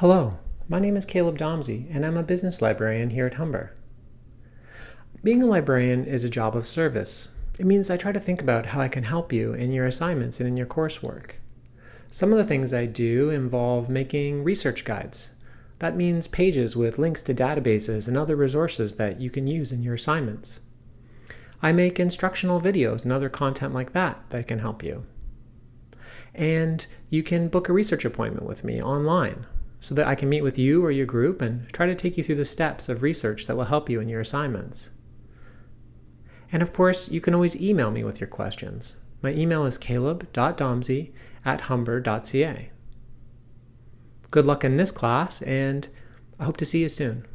Hello, my name is Caleb Domsey, and I'm a business librarian here at Humber. Being a librarian is a job of service. It means I try to think about how I can help you in your assignments and in your coursework. Some of the things I do involve making research guides. That means pages with links to databases and other resources that you can use in your assignments. I make instructional videos and other content like that that can help you. And you can book a research appointment with me online so that I can meet with you or your group and try to take you through the steps of research that will help you in your assignments. And of course, you can always email me with your questions. My email is caleb.domsey at humber.ca. Good luck in this class, and I hope to see you soon.